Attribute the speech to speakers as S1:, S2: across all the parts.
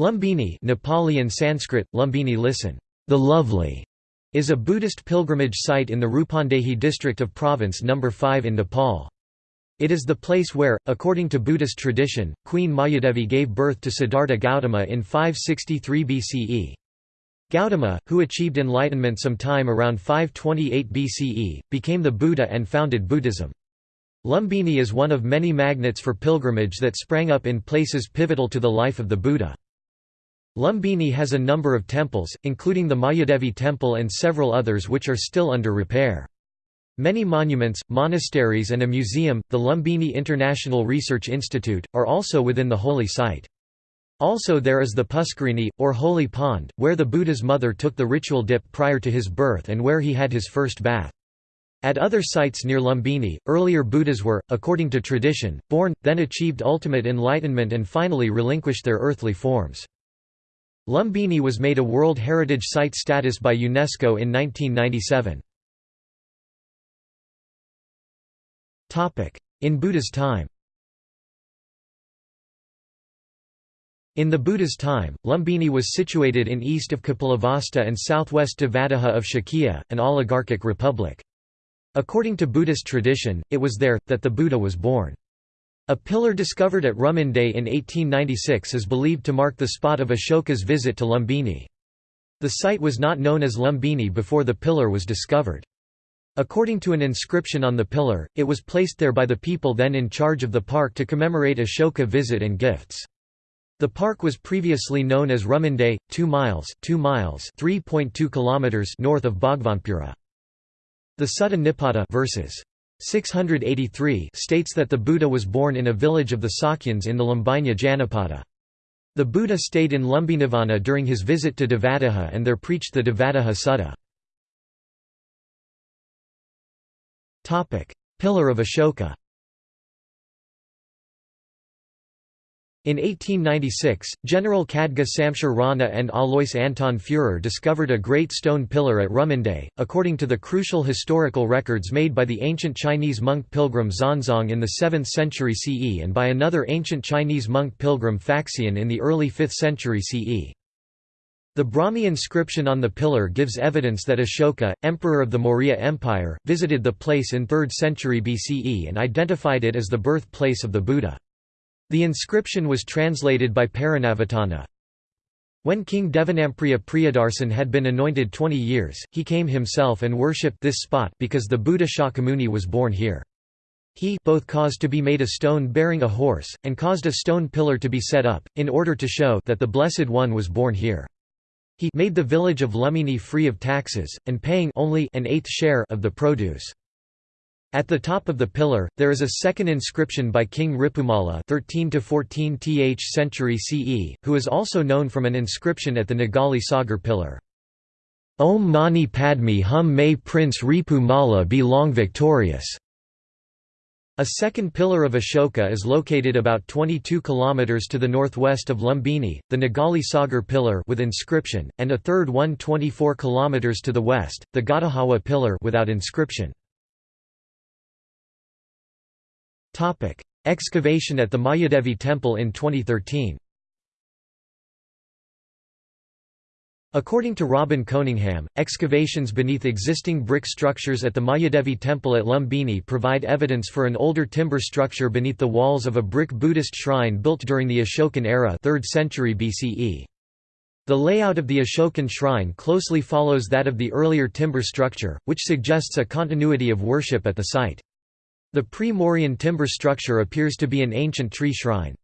S1: Lumbini Nepali and Sanskrit, Lumbini listen, the lovely, is a Buddhist pilgrimage site in the Rupandehi district of Province No. 5 in Nepal. It is the place where, according to Buddhist tradition, Queen Mayadevi gave birth to Siddhartha Gautama in 563 BCE. Gautama, who achieved enlightenment sometime around 528 BCE, became the Buddha and founded Buddhism. Lumbini is one of many magnets for pilgrimage that sprang up in places pivotal to the life of the Buddha. Lumbini has a number of temples, including the Mayadevi temple and several others which are still under repair. Many monuments, monasteries and a museum, the Lumbini International Research Institute, are also within the holy site. Also there is the Puskarini, or holy pond, where the Buddha's mother took the ritual dip prior to his birth and where he had his first bath. At other sites near Lumbini, earlier Buddhas were, according to tradition, born, then achieved ultimate enlightenment and finally relinquished their earthly forms. Lumbini was made a World Heritage Site status by UNESCO in 1997. In Buddha's time In the Buddha's time, Lumbini was situated in east of Kapilavastu and southwest Devadaha of Shakya, an oligarchic republic. According to Buddhist tradition, it was there, that the Buddha was born. A pillar discovered at Rummindei in 1896 is believed to mark the spot of Ashoka's visit to Lumbini. The site was not known as Lumbini before the pillar was discovered. According to an inscription on the pillar, it was placed there by the people then in charge of the park to commemorate Ashoka visit and gifts. The park was previously known as Rummindei, 2 miles, 2 miles, 3.2 kilometers north of Bhagwanpura. The Sutta Nipata verses 683 states that the Buddha was born in a village of the Sakyans in the Lumbini Janapada. The Buddha stayed in Lumbinivana during his visit to Devadaha and there preached the Devadaha Sutta. Pillar of Ashoka In 1896, General Khadga Samshir Rana and Alois Anton Führer discovered a great stone pillar at Rummindei, according to the crucial historical records made by the ancient Chinese monk pilgrim Xuanzang in the 7th century CE and by another ancient Chinese monk pilgrim Faxian in the early 5th century CE. The Brahmi inscription on the pillar gives evidence that Ashoka, emperor of the Maurya Empire, visited the place in 3rd century BCE and identified it as the birthplace of the Buddha. The inscription was translated by Paranavitana. When King Devanampriya Priyadarsin had been anointed 20 years, he came himself and worshipped this spot because the Buddha Shakyamuni was born here. He both caused to be made a stone bearing a horse, and caused a stone pillar to be set up, in order to show that the Blessed One was born here. He made the village of Lumbini free of taxes, and paying only an eighth share of the produce. At the top of the pillar, there is a second inscription by King Ripumalla 13 to 14th century CE, who is also known from an inscription at the Nigali Sagar pillar. Om Mani Padme Hum May Prince Ripumalla be long victorious. A second pillar of Ashoka is located about 22 km to the northwest of Lumbini, the Nigali Sagar pillar with inscription, and a third one 24 km to the west, the Gadahawa pillar without inscription. Excavation at the Mayadevi temple in 2013 According to Robin Coningham, excavations beneath existing brick structures at the Mayadevi temple at Lumbini provide evidence for an older timber structure beneath the walls of a brick Buddhist shrine built during the Ashokan era 3rd century BCE. The layout of the Ashokan shrine closely follows that of the earlier timber structure, which suggests a continuity of worship at the site. The pre-Mauryan timber structure appears to be an ancient tree shrine.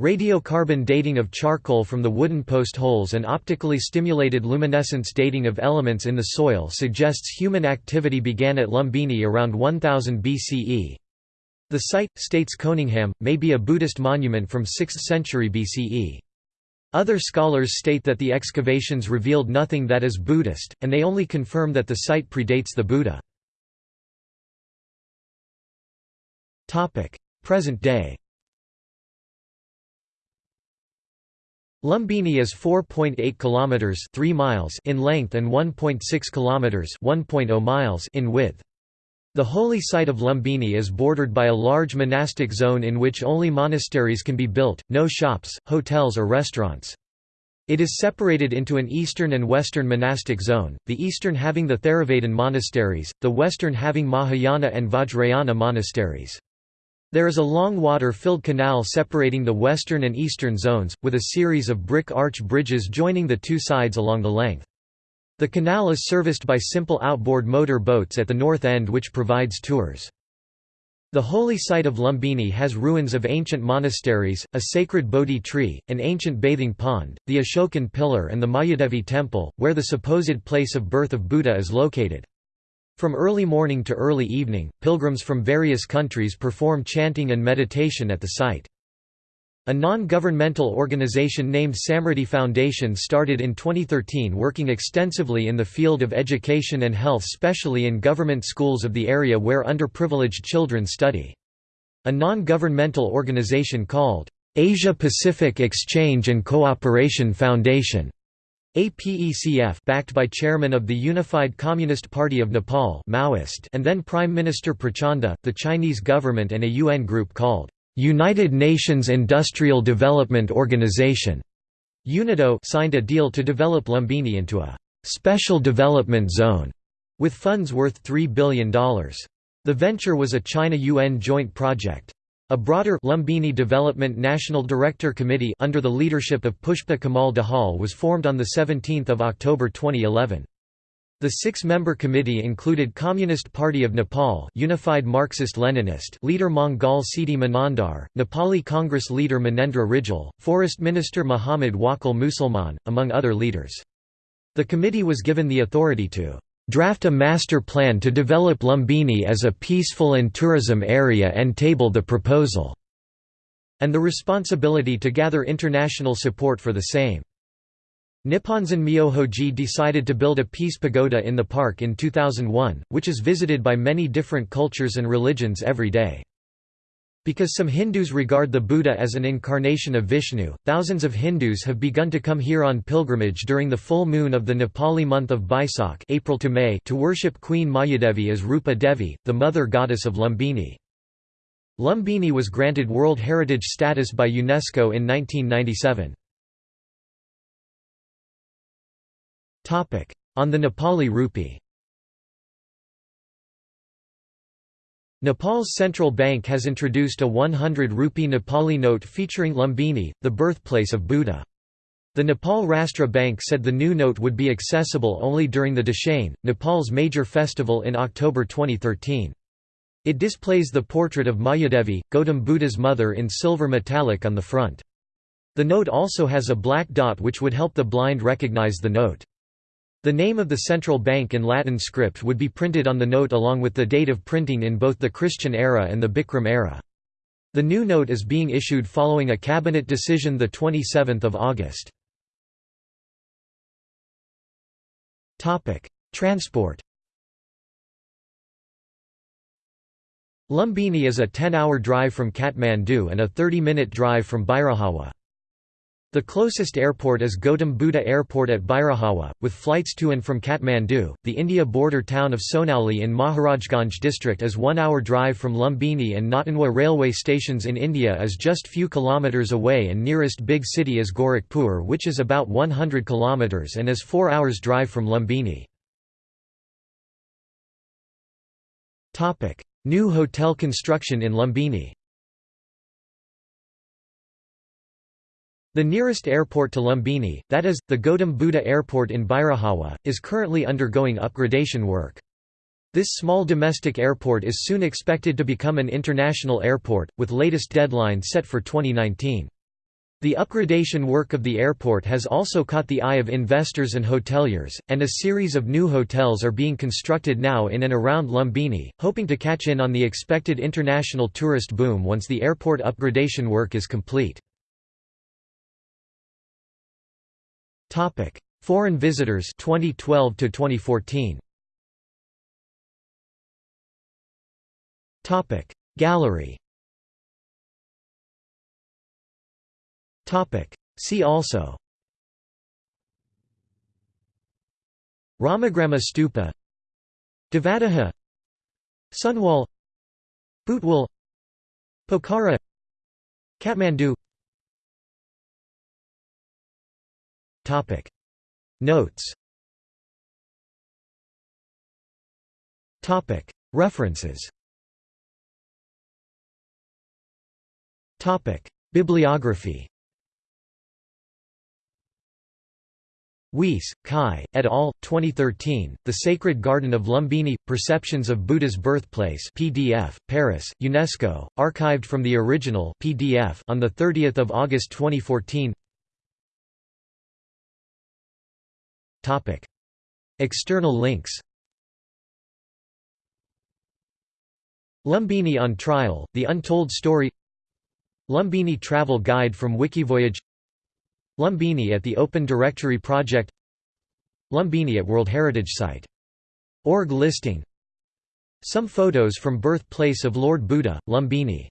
S1: Radiocarbon dating of charcoal from the wooden post holes and optically stimulated luminescence dating of elements in the soil suggests human activity began at Lumbini around 1000 BCE. The site, states Coningham, may be a Buddhist monument from 6th century BCE. Other scholars state that the excavations revealed nothing that is Buddhist, and they only confirm that the site predates the Buddha. Present day Lumbini is 4.8 kilometers 3 miles in length and 1.6 kilometers 1.0 miles in width. The holy site of Lumbini is bordered by a large monastic zone in which only monasteries can be built, no shops, hotels or restaurants. It is separated into an eastern and western monastic zone, the eastern having the Theravadan monasteries, the western having Mahayana and Vajrayana monasteries. There is a long water-filled canal separating the western and eastern zones, with a series of brick arch bridges joining the two sides along the length. The canal is serviced by simple outboard motor boats at the north end which provides tours. The holy site of Lumbini has ruins of ancient monasteries, a sacred Bodhi tree, an ancient bathing pond, the Ashokan pillar and the Mayadevi temple, where the supposed place of birth of Buddha is located. From early morning to early evening, pilgrims from various countries perform chanting and meditation at the site. A non-governmental organization named Samriddhi Foundation started in 2013 working extensively in the field of education and health specially in government schools of the area where underprivileged children study. A non-governmental organization called, "'Asia Pacific Exchange and Cooperation Foundation' APECF backed by chairman of the Unified Communist Party of Nepal Maoist and then Prime Minister Prachanda, the Chinese government and a UN group called United Nations Industrial Development Organization UNIDO signed a deal to develop Lumbini into a special development zone with funds worth $3 billion. The venture was a China-UN joint project. A broader Lumbini Development National Director Committee under the leadership of Pushpa Kamal Dahal was formed on 17 October 2011. The six-member committee included Communist Party of Nepal Unified Marxist-Leninist leader Mangal Siddhi Manandhar, Nepali Congress leader Minendra Rijal, Forest Minister Muhammad Wakil Musalman, among other leaders. The committee was given the authority to draft a master plan to develop Lumbini as a peaceful and tourism area and table the proposal", and the responsibility to gather international support for the same. Nipponzan Myohoji decided to build a peace pagoda in the park in 2001, which is visited by many different cultures and religions every day. Because some Hindus regard the Buddha as an incarnation of Vishnu, thousands of Hindus have begun to come here on pilgrimage during the full moon of the Nepali month of Baisakh April to, May to worship Queen Mayadevi as Rupa Devi, the mother goddess of Lumbini. Lumbini was granted World Heritage status by UNESCO in 1997. On the Nepali rupee Nepal's central bank has introduced a 100 rupee Nepali note featuring Lumbini, the birthplace of Buddha. The Nepal Rastra Bank said the new note would be accessible only during the Dashain, Nepal's major festival in October 2013. It displays the portrait of Mayadevi, Gautam Buddha's mother in silver metallic on the front. The note also has a black dot which would help the blind recognize the note. The name of the central bank in Latin script would be printed on the note along with the date of printing in both the Christian era and the Bikram era. The new note is being issued following a cabinet decision 27 August. Transport Lumbini is a 10-hour drive from Kathmandu and a 30-minute drive from Bhairahwa. The closest airport is Gautam Buddha Airport at Bhairahwa, with flights to and from Kathmandu. The India border town of Sonauli in Maharajganj district is one hour drive from Lumbini and Nauthanwa railway stations in India is just few kilometres away and nearest big city is Gorakhpur which is about 100 kilometres and is 4 hours drive from Lumbini. New hotel construction in Lumbini The nearest airport to Lumbini, that is, the Gautam Buddha Airport in Bhairahwa, is currently undergoing upgradation work. This small domestic airport is soon expected to become an international airport, with latest deadline set for 2019. The upgradation work of the airport has also caught the eye of investors and hoteliers, and a series of new hotels are being constructed now in and around Lumbini, hoping to catch in on the expected international tourist boom once the airport upgradation work is complete. Topic: Foreign visitors 2012 to 2014. Topic: Gallery. Topic: See also. Ramagrama Stupa Devadaha Sunwal Butwal Pokhara Kathmandu Topic. Notes. Topic. References. Topic. Bibliography. Weise, Kai, et al., 2013, The Sacred Garden of Lumbini – Perceptions of Buddha's Birthplace PDF, Paris, UNESCO, archived from the original PDF on 30 August 2014 External links. Lumbini on Trial, The Untold Story. Lumbini Travel Guide from Wikivoyage. Lumbini at the Open Directory Project. Lumbini at World Heritage Site. Org listing. Some photos from birthplace of Lord Buddha, Lumbini